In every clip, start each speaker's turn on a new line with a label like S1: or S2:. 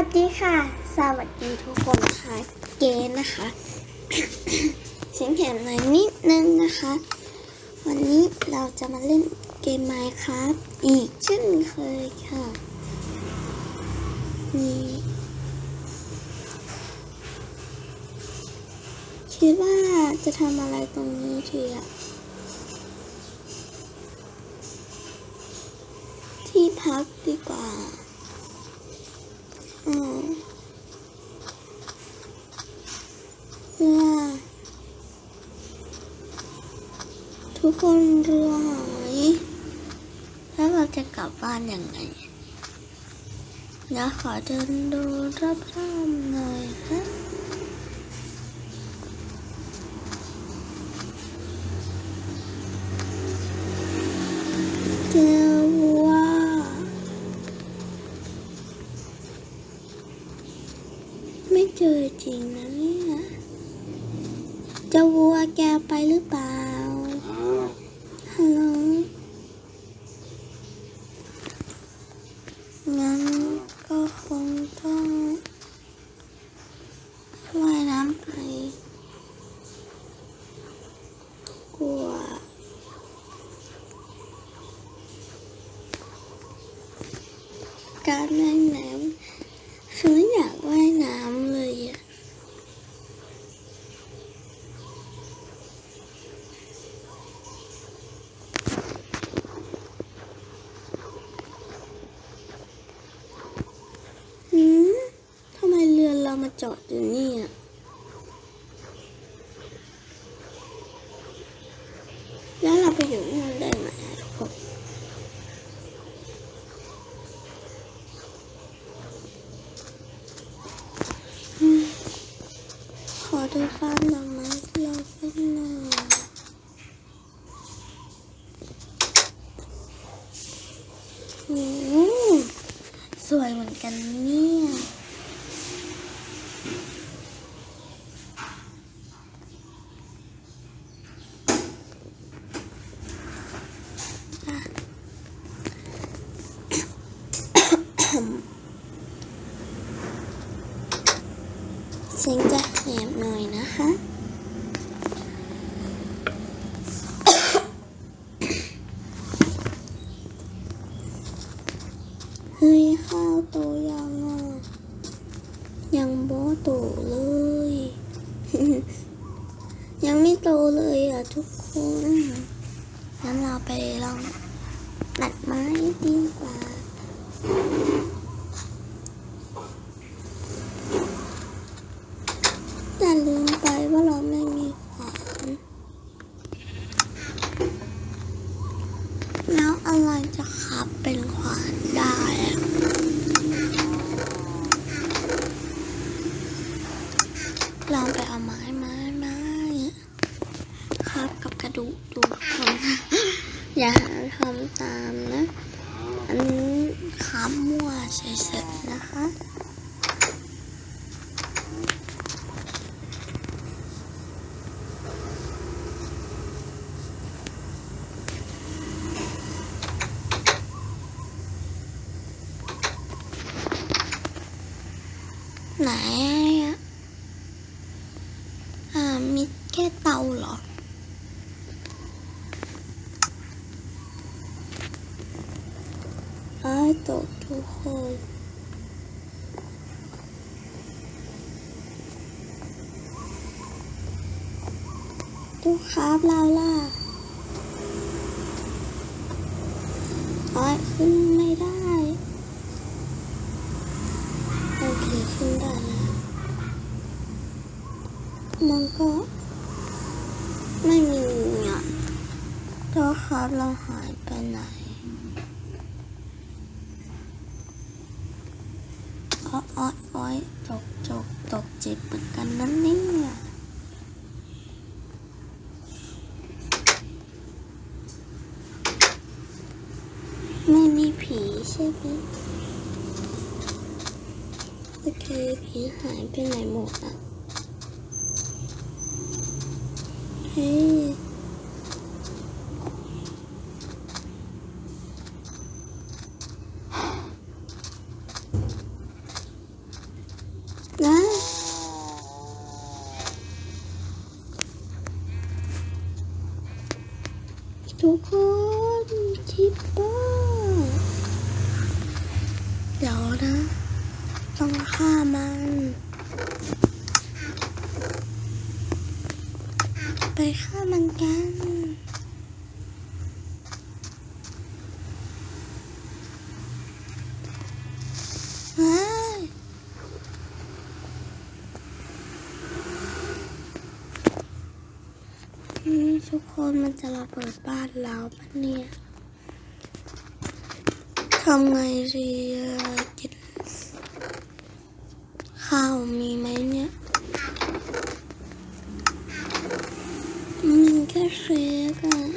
S1: วัสดีค่ะ สวัสดีทุกคนค่ะ เกณฑ์นะคะเสียงแข็งหน่อยนิดนึงนะคะ วันนี้เราจะมาเล่นเกมไมค์ครับอีกเช่นเคยค่ะ นี่คิดว่าจะทำอะไรตรงนี้ทีอะที่พักดีกว่า เรือทุกคนเรือหายแล้วเราจะกลับบ้านยังไงเดี๋ยวขอเดินดูรอบๆหน่อยฮะเจอ เจอจริงนะเนี่ยจะวัวแกไปหรือเปล่า ฮัลโหล งั้นก็คงต้องว่ายน้ำไป กลัว การว่ายน้ำคือไม่อยากว่ายน้ำเลยอะหืมทำไมเรือเรามาจอดอยู่นี่อะแล้วเราไปอยู่นู่นได้ไหมอะทุกคน ขอดูฟาร์มดอกไม้ที่เราเป็นหน่อยโอ้โหสวยเหมือนกันเนี่ยอะ เสียงจะแหบหน่อยนะคะ เฮ้ยข้าวโตยังอะ ยังโบโตเลย ยังไม่โตเลยอะทุกคนงั้นเราไปลองตัดไม้ดีกว่า แต่ลืมไปว่าเราไม่มีขวาน แล้วอะไรจะขับเป็นขวานได้อะลองไปเอาไม้ไม้ไม้ครับกับกระดูกดูคน อย่าหาทำตามนะ อันนี้ขับมั่วเฉยๆนะคะ ไหนอะอ่า มีแค่เตาเหรอ ไอ้าย ตกทุกคนทุกครับเราล่ะไอ้ายขึ้นไม่ได้ โอเคขึ้นได้แล้วมันก็ไม่มีอะตัวครับเราหายไปไหนอ้อยอ้อยอ้อยจกจกตกจิตเหมือนกันนั่นเนี่ยไม่มีผีใช่ไหมโอเคผีหายไปไหนหมดอะ นมันจะระเบิดบ้านเราปะเนี่ยทำไงดีกินข้าวมีไหมเนี่ยมีแค่เค้กัน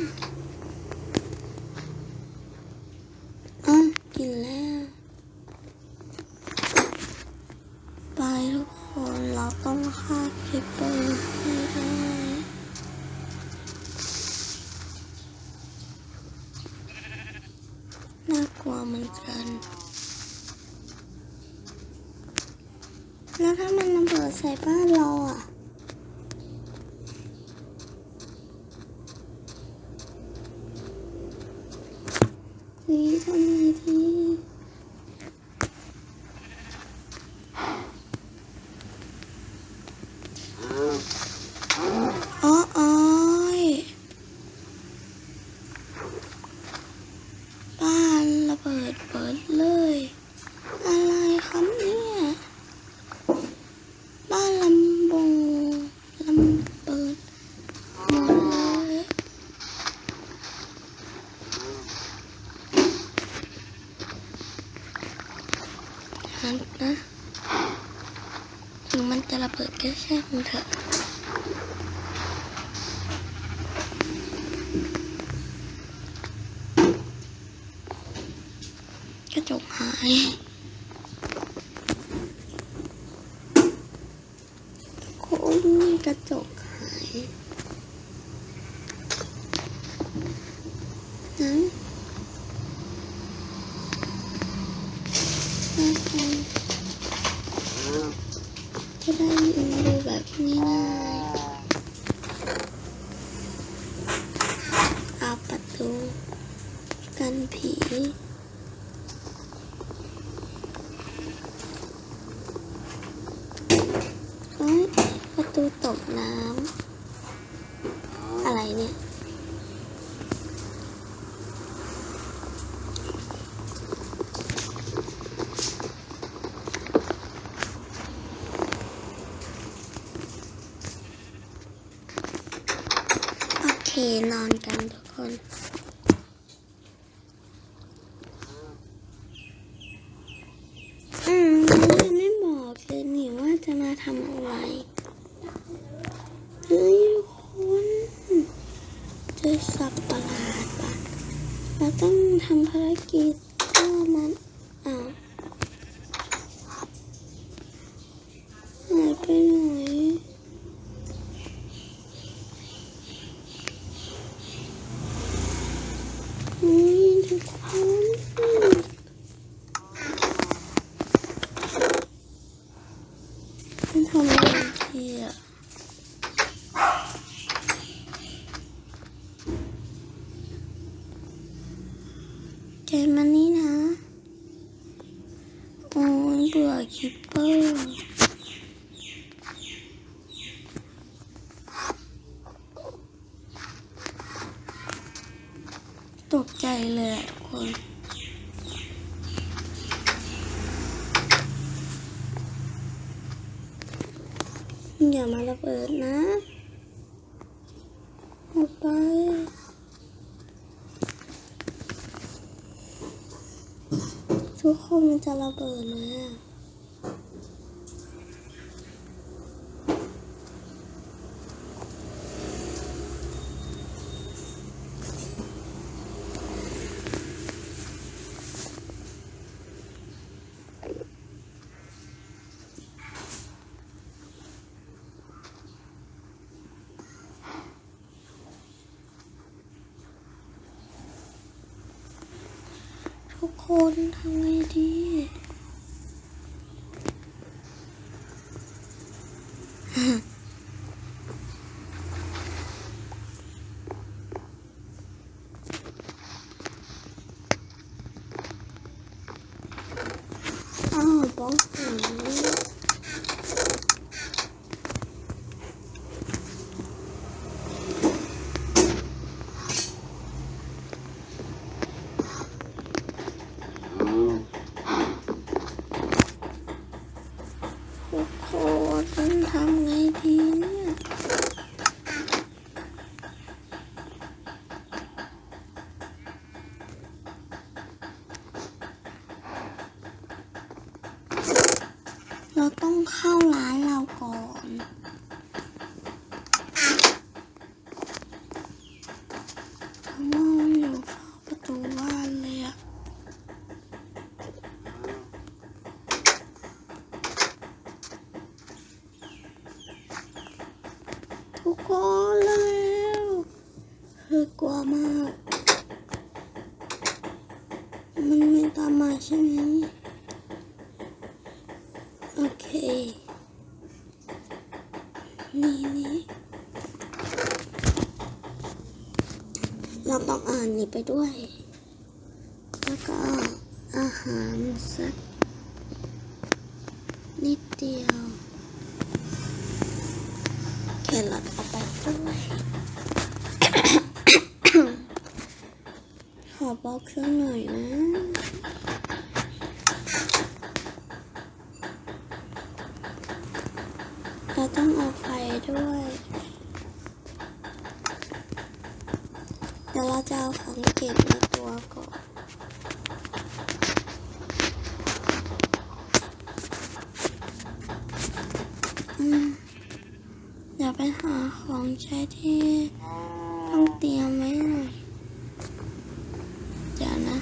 S1: yang. ตู้ตกน้ำอะไรเนี่ย 真금해 요, 이. เปิดนะออกไปทุกคนมันจะระเบิดเลยอะ คนทำไงดี เราต้องเข้าร้านเราก่อนเพราะว่ามันอยู่เฝ้าประตูบ้านเลยอะทุกคนแล้วคือกลัวมาก มันไม่ตามมาใช่ไหม โอเค นี่นี่เราต้องอ่านนี่ไป ด้วย แล้วก็อาหารสักนิดเดียว แครอทเอาไปด้วยขอบล็อกสักหน่อยนะเราต้องเอาไฟด้วย เดี๋ยวเราจะ เอาของเก็บในตัวก่อน อืม เดี๋ยวไปหาของใช้ที่ต้องเตรียมไว้หน่อย เดี๋ยวนะ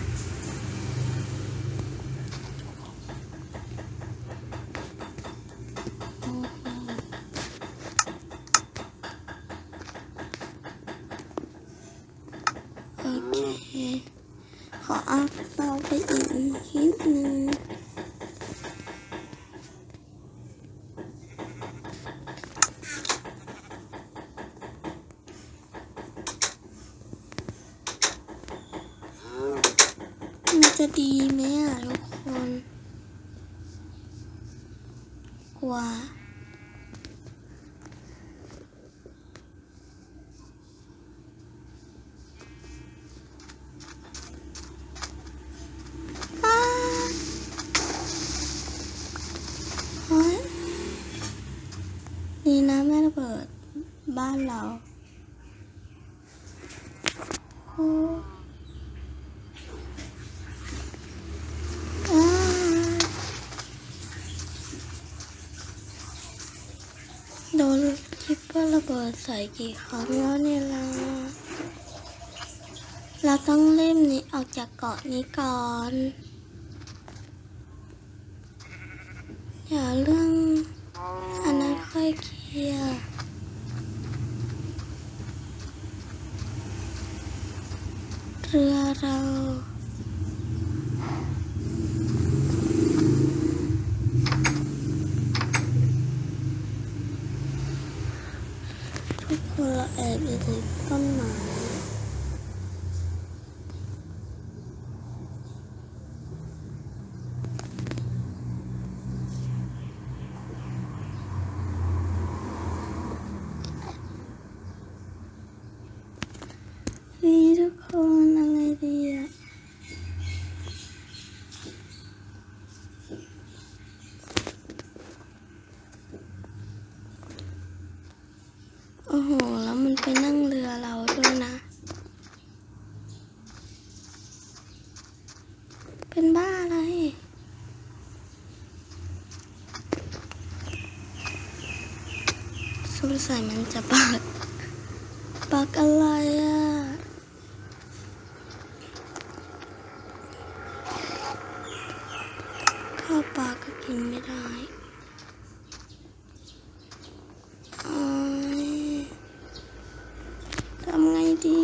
S1: โอ้โห โอเค ขอเอาเตาไปอีกนิดนึงมัน จะดีไหมอะทุกคน กว่าอ้าเฮ้ยดีนะไม่ระเบิดบ้านเราโอ้อ้าโดน creeper ระเบิดใส่กี่ครั้งแล้วเนี่ยเราเราต้องเล่มนี้ออกจากเกาะนี้ก่อน อย่าเรื่องอันนั้นค่อยเคลียร์เรือเราทุกคนเราแอบอยู่ในต้นไม้นี่ทุกคนอะไรดีอะโอ้โห แล้วมันไปนั่งเรือเราด้วยนะ เป็นบ้าอะไร ใส่มันจะปักปักอะไรอะ ข้าวปลาก็กินไม่ได้โอ๊ยทำไงดี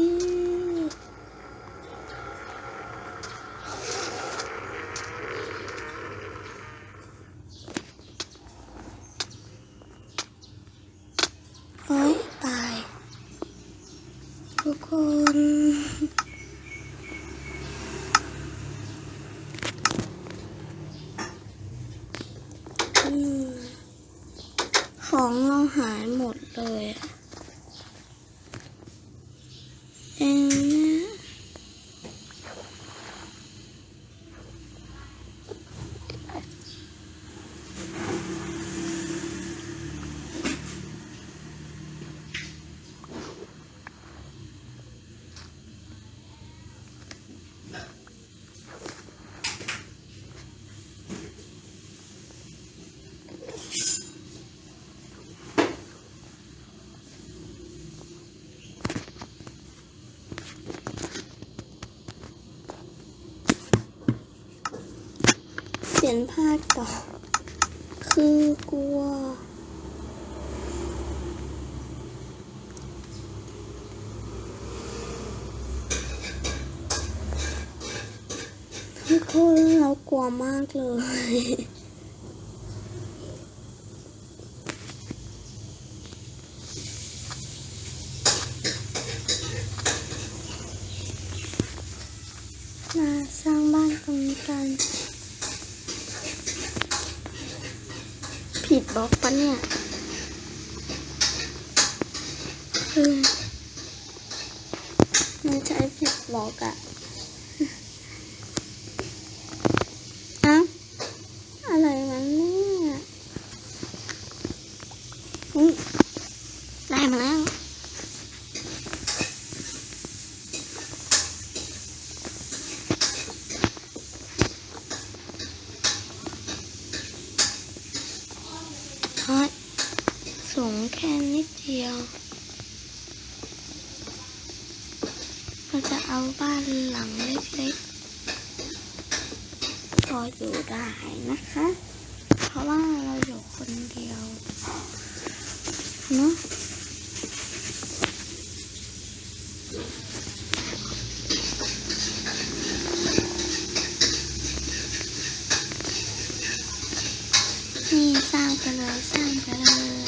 S1: โอ๊ยตาย ทุกคน อืมข อาหายหมดเลย ขียนพลาดต่อ คือกลัว ทุกคนเรากลัวมากเลย มันใช้ผิดบล็อกอะ 下一个。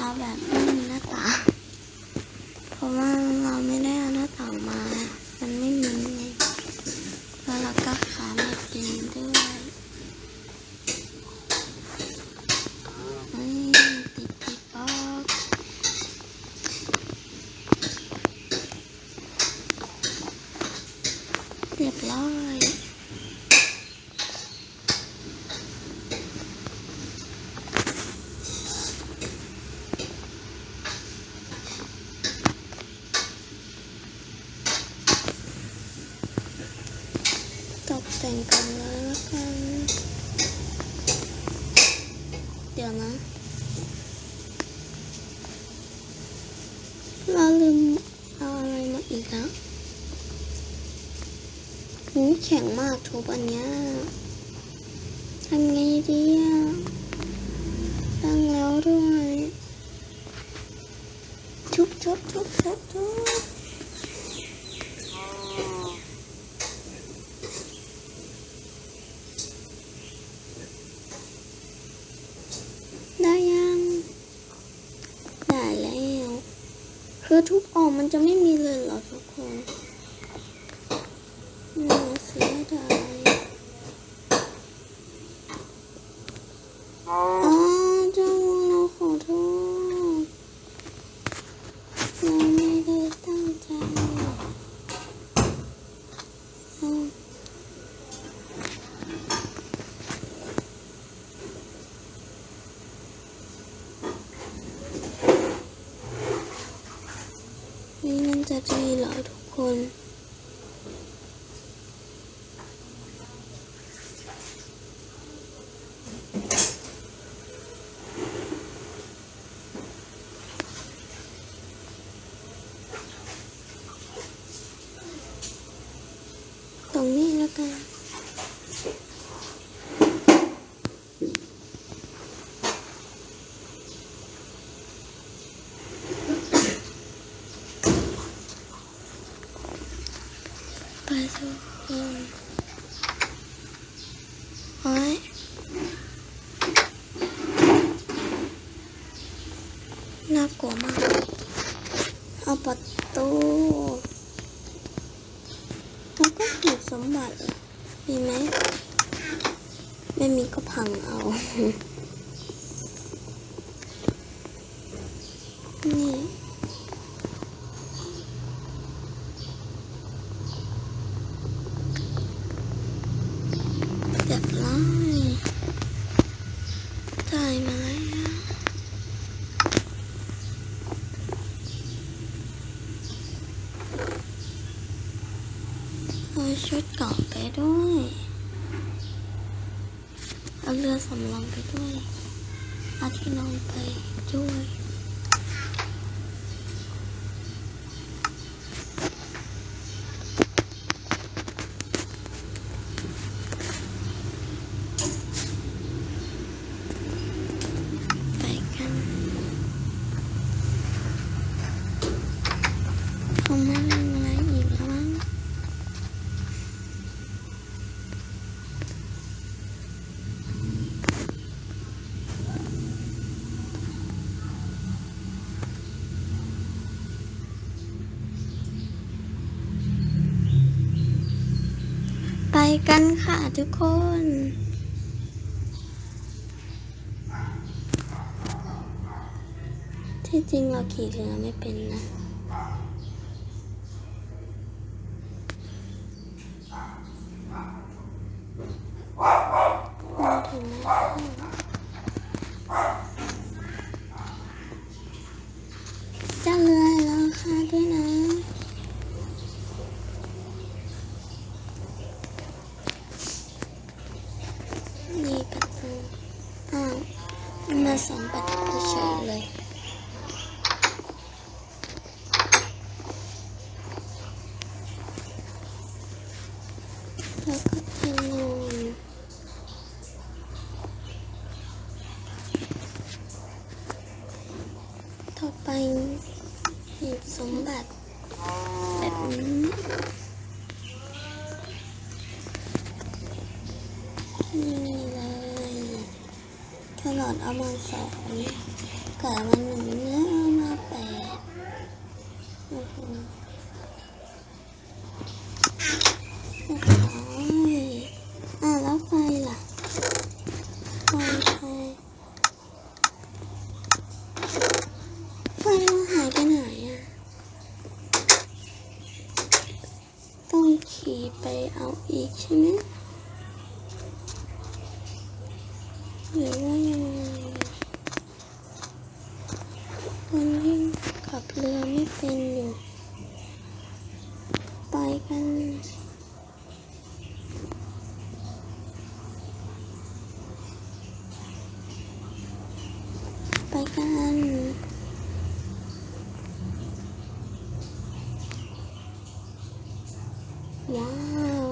S1: เอาแบบไม่มีหน้าตาเพราะว่าเราไม่ได้เอาหน้าต่างมา มันไม่มี แข็งมากทุบอันเนี้ยทำไงดีอะตั้งแล้วด้วยทุบทุบทุบทุบทุบได้ยัง ได้แล้ว คือทุบออกมันจะไม่มีเลยเหรอ Mm-hmm. さんもなんかどうなってなんかどう กันค่ะทุกคน ที่จริงเราขี่เรือไม่เป็นนะ นี่เลยถนดเอามาสองเกิดมันหนึ่งเนื้อเอามาแปด ว้าว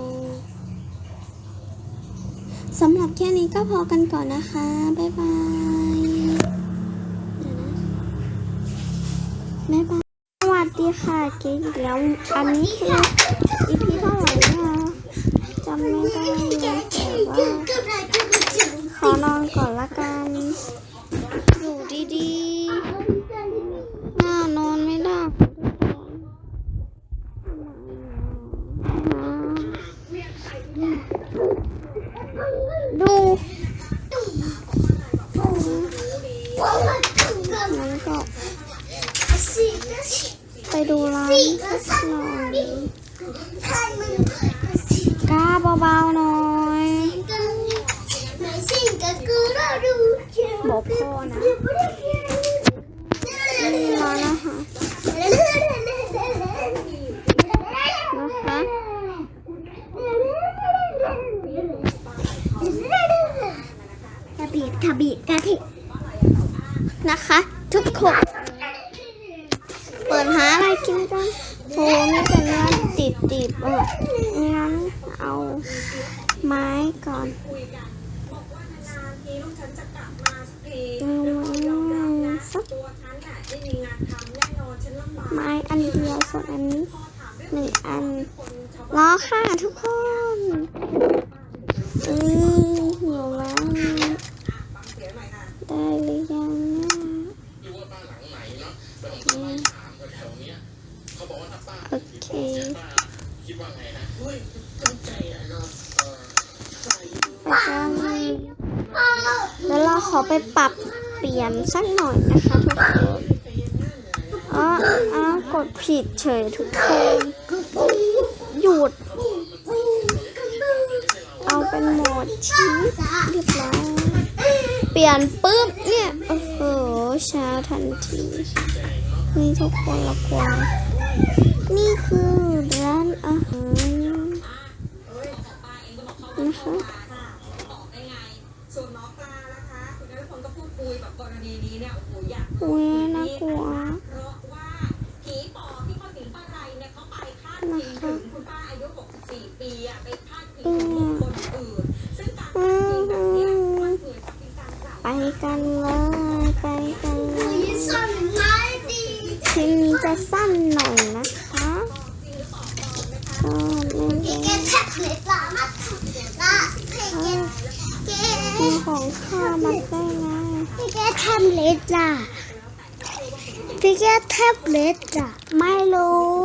S1: สำหรับแค่นี้ก็พอกันก่อนนะคะ บ๊ายบายบ๊ายบาย สวัสดีค่ะเก๊อีกแล้ว อันนี้คือ EP เท่าไหร่นะจำไม่ได้แต่ว่าขอนอนก่อนละกัน ขบเปิดหาอะไรกินกันโหนี่เป็นเนื้อติดๆอะงั้นเอา ด
S2: ผิดเฉ
S1: ยทุกคนหยุด เอาเป็นโหมดชีสเรียบร้อยเปลี่ยนปุ๊บเนี่ย โอ้โหช้าทันทีนี่ทุกคนละกว่านี่คือร้านอาหารนะคะ Pick a tablet, Milo.